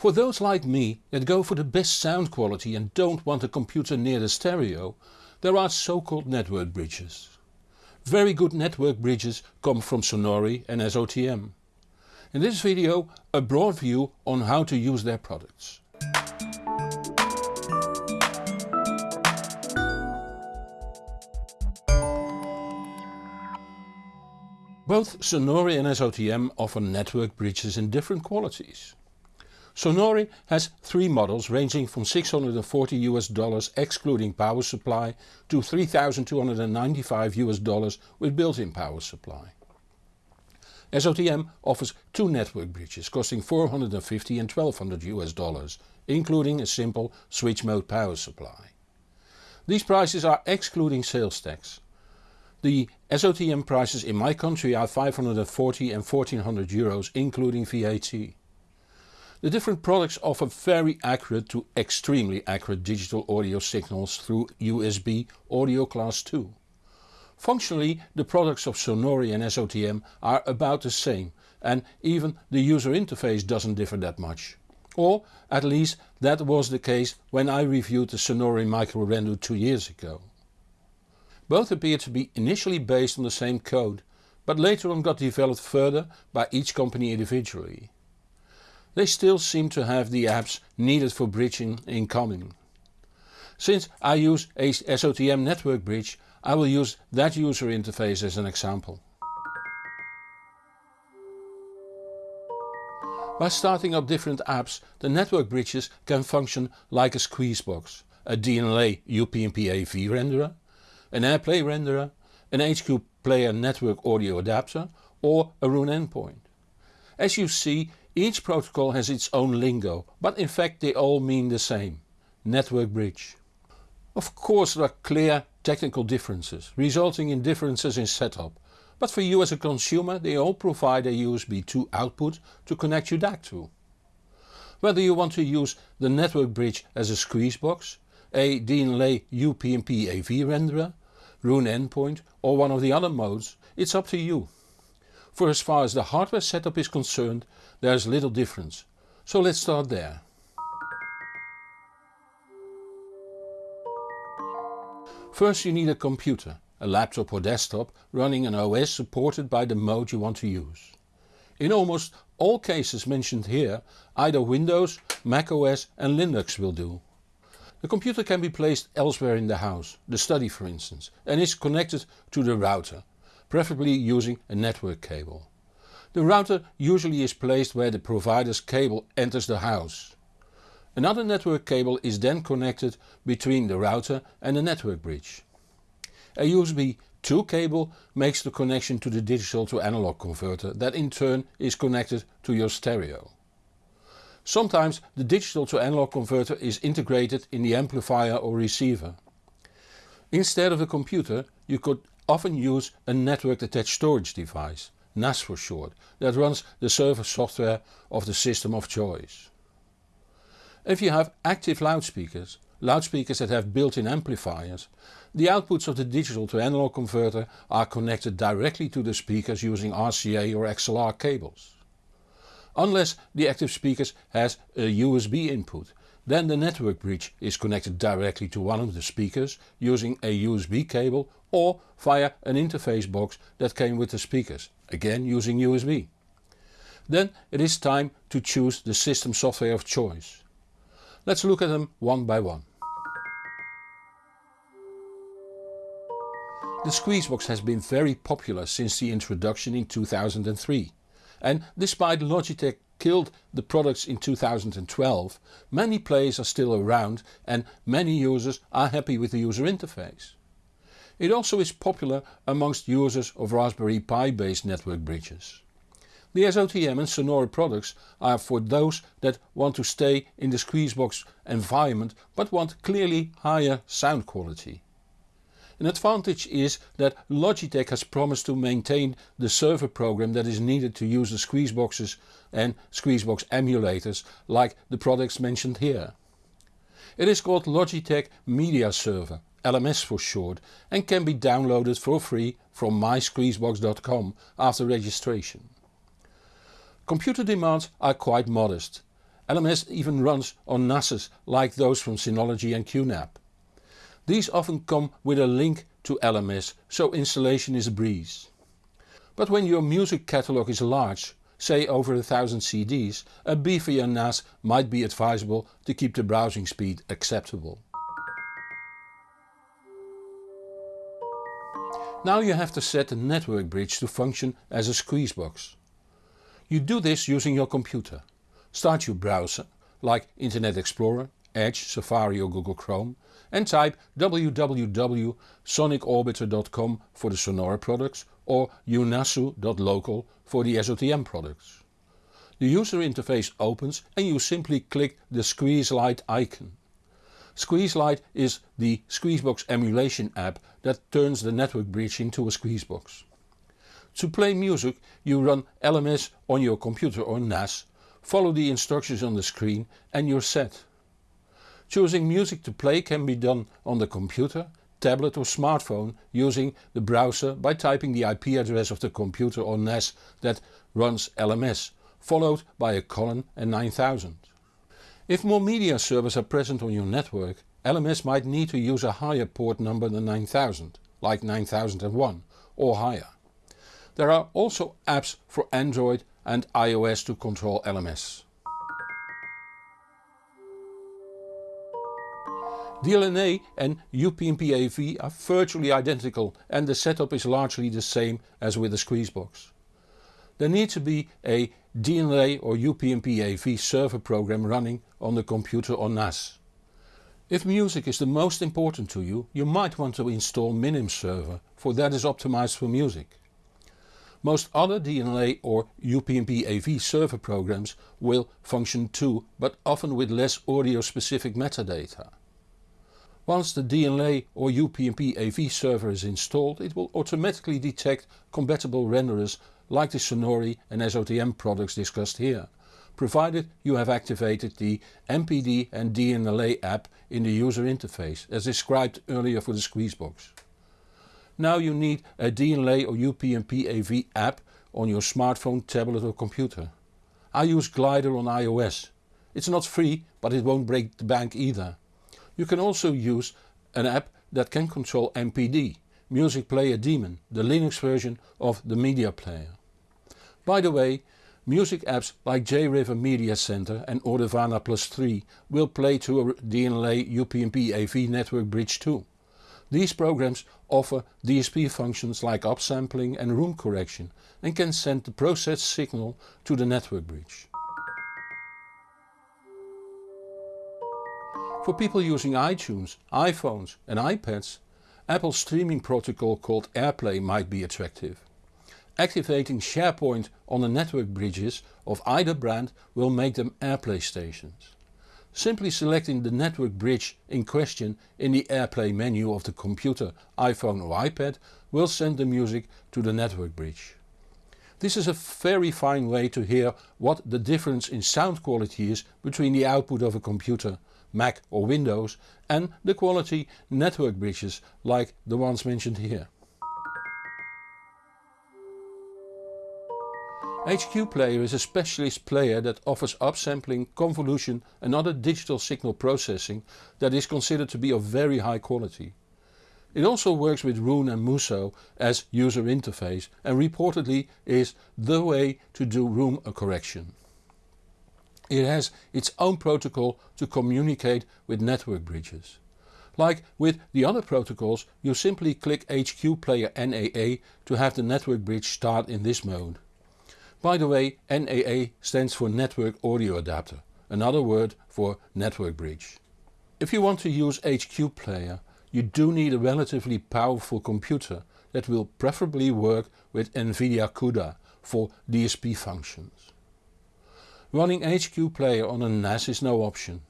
For those like me that go for the best sound quality and don't want a computer near the stereo, there are so-called network bridges. Very good network bridges come from Sonore and SOTM. In this video a broad view on how to use their products. Both Sonore and SOTM offer network bridges in different qualities. Sonore has three models ranging from 640 US dollars excluding power supply to 3295 US dollars with built-in power supply. SOTM offers two network bridges costing 450 and 1200 US dollars including a simple switch mode power supply. These prices are excluding sales tax. The SOTM prices in my country are 540 and 1400 euros including VAT. The different products offer very accurate to extremely accurate digital audio signals through USB audio class 2. Functionally the products of Sonore and SOTM are about the same and even the user interface doesn't differ that much. Or at least that was the case when I reviewed the Sonore Micro Rendo 2 years ago. Both appear to be initially based on the same code, but later on got developed further by each company individually they still seem to have the apps needed for bridging in common. Since I use a SOTM network bridge I will use that user interface as an example. By starting up different apps the network bridges can function like a squeezebox, a DLNA UPnP AV renderer, an AirPlay renderer, an HQ player network audio adapter or a Roon endpoint. As you see each protocol has its own lingo, but in fact they all mean the same. Network bridge. Of course there are clear technical differences, resulting in differences in setup, but for you as a consumer they all provide a USB 2 output to connect your DAC to. Whether you want to use the network bridge as a squeezebox, a DLNA UPnP AV renderer, Roon endpoint or one of the other modes, it's up to you. For as far as the hardware setup is concerned there is little difference, so let's start there. First you need a computer, a laptop or desktop running an OS supported by the mode you want to use. In almost all cases mentioned here either Windows, Mac OS and Linux will do. The computer can be placed elsewhere in the house, the study for instance, and is connected to the router, preferably using a network cable. The router usually is placed where the provider's cable enters the house. Another network cable is then connected between the router and the network bridge. A USB 2 cable makes the connection to the digital to analog converter that in turn is connected to your stereo. Sometimes the digital to analog converter is integrated in the amplifier or receiver. Instead of a computer you could often use a network attached storage device NAS for short, that runs the server software of the system of choice. If you have active loudspeakers, loudspeakers that have built-in amplifiers, the outputs of the digital to analog converter are connected directly to the speakers using RCA or XLR cables. Unless the active speakers has a USB input, then the network bridge is connected directly to one of the speakers using a USB cable or via an interface box that came with the speakers, again using USB. Then it is time to choose the system software of choice. Let's look at them one by one. The Squeezebox has been very popular since the introduction in 2003 and despite Logitech killed the products in 2012, many players are still around and many users are happy with the user interface. It also is popular amongst users of Raspberry Pi based network bridges. The SOTM and Sonore products are for those that want to stay in the Squeezebox environment but want clearly higher sound quality. An advantage is that Logitech has promised to maintain the server program that is needed to use the Squeezeboxes and Squeezebox emulators like the products mentioned here. It is called Logitech Media Server LMS for short and can be downloaded for free from mysqueezebox.com after registration. Computer demands are quite modest LMS even runs on NASes like those from Synology and QNAP. These often come with a link to LMS so installation is a breeze. But when your music catalogue is large, say over a thousand CDs, a beefier NAS might be advisable to keep the browsing speed acceptable. Now you have to set the network bridge to function as a squeezebox. You do this using your computer. Start your browser, like Internet Explorer, Edge, Safari or Google Chrome and type www.sonicorbiter.com for the Sonore products or eunhasu.local for the SOTM products. The user interface opens and you simply click the Squeezelite icon. Squeezelite is the Squeezebox emulation app that turns the network bridge into a Squeezebox. To play music you run LMS on your computer or NAS, follow the instructions on the screen and you're set. Choosing music to play can be done on the computer, tablet or smartphone using the browser by typing the IP address of the computer or NAS that runs LMS, followed by a colon and 9000. If more media servers are present on your network, LMS might need to use a higher port number than 9000, like 9001 or higher. There are also apps for Android and iOS to control LMS. DLNA and UPnP-AV are virtually identical and the setup is largely the same as with the Squeezebox. There needs to be a DLNA or UPnP-AV server program running on the computer or NAS. If music is the most important to you, you might want to install MinimServer, for that is optimized for music. Most other DLNA or UPnP-AV server programs will function too, but often with less audio specific metadata. Once the DLNA or UPnP AV server is installed it will automatically detect compatible renderers like the Sonore and SOTM products discussed here, provided you have activated the MPD and DLNA app in the user interface as described earlier for the Squeezebox. Now you need a DLNA or UPnP AV app on your smartphone, tablet or computer. I use Glider on iOS. It's not free but it won't break the bank either. You can also use an app that can control MPD, Music Player Daemon, the Linux version of the media player. By the way, music apps like JRiver Media Center and Audirvana Plus 3 will play to a DLNA UPnP AV network bridge too. These programs offer DSP functions like upsampling and room correction and can send the processed signal to the network bridge. For people using iTunes, iPhones and iPads, Apple's streaming protocol called AirPlay might be attractive. Activating Shairport on the network bridges of either brand will make them AirPlay stations. Simply selecting the network bridge in question in the AirPlay menu of the computer, iPhone or iPad will send the music to the network bridge. This is a very fine way to hear what the difference in sound quality is between the output of a computer Mac or Windows and the quality network bridges like the ones mentioned here. HQ Player is a specialist player that offers upsampling, convolution and other digital signal processing that is considered to be of very high quality. It also works with Roon and Muso as user interface and reportedly is the way to do room correction. It has its own protocol to communicate with network bridges. Like with the other protocols you simply click HQ Player NAA to have the network bridge start in this mode. By the way NAA stands for Network Audio Adapter, another word for network bridge. If you want to use HQ Player you do need a relatively powerful computer that will preferably work with NVIDIA CUDA for DSP functions. Running HQ Player on a NAS is no option.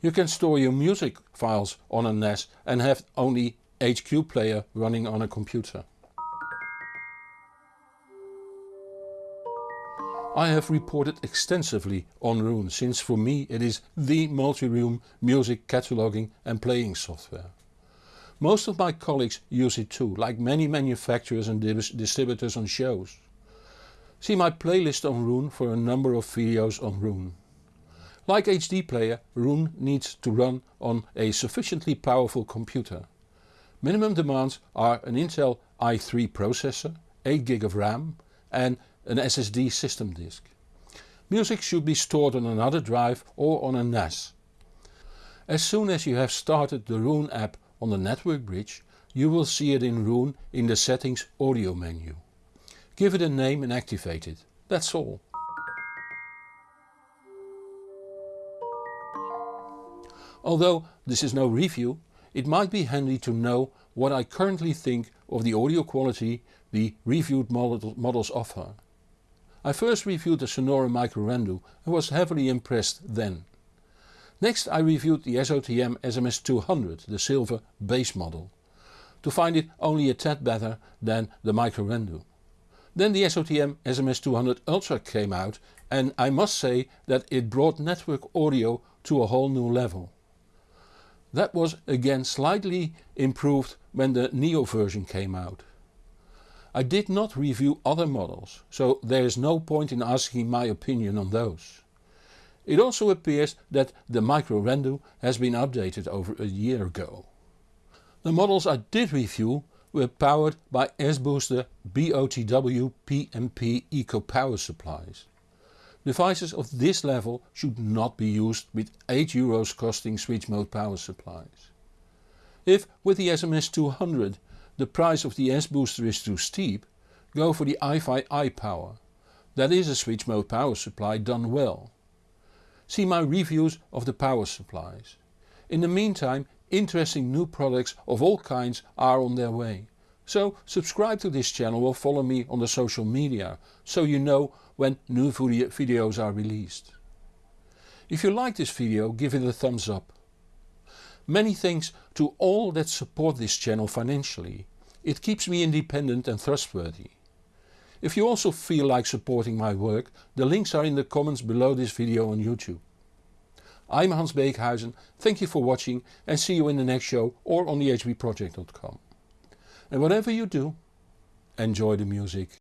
You can store your music files on a NAS and have only HQ Player running on a computer. I have reported extensively on Roon since for me it is the multi-room music cataloging and playing software. Most of my colleagues use it too, like many manufacturers and distributors on shows. See my playlist on Roon for a number of videos on Roon. Like HQ Player, Roon needs to run on a sufficiently powerful computer. Minimum demands are an Intel i3 processor, 8GB of RAM and an SSD system disk. Music should be stored on another drive or on a NAS. As soon as you have started the Roon app on the network bridge you will see it in Roon in the settings audio menu. Give it a name and activate it, that's all. Although this is no review, it might be handy to know what I currently think of the audio quality the reviewed models offer. I first reviewed the Sonore microRendu and was heavily impressed then. Next I reviewed the SOTM SMS200, the silver base model, to find it only a tad better than the microRendu. Then the SOTM SMS200 Ultra came out and I must say that it brought network audio to a whole new level. That was again slightly improved when the Neo version came out. I did not review other models, so there is no point in asking my opinion on those. It also appears that the microRendu has been updated over a year ago. The models I did review were powered by S-Booster BOTW PMP Eco Power supplies. Devices of this level should not be used with 8 euros costing switch mode power supplies. If with the SMS200 the price of the S-booster is too steep, go for the iFi iPower. That is a switch mode power supply done well. See my reviews of the power supplies. In the meantime interesting new products of all kinds are on their way. So subscribe to this channel or follow me on the social media, so you know when new videos are released. If you like this video give it a thumbs up. Many thanks to all that support this channel financially. It keeps me independent and trustworthy. If you also feel like supporting my work, the links are in the comments below this video on YouTube. I'm Hans Beekhuizen, thank you for watching and see you in the next show or on thehbproject.com. And whatever you do, enjoy the music.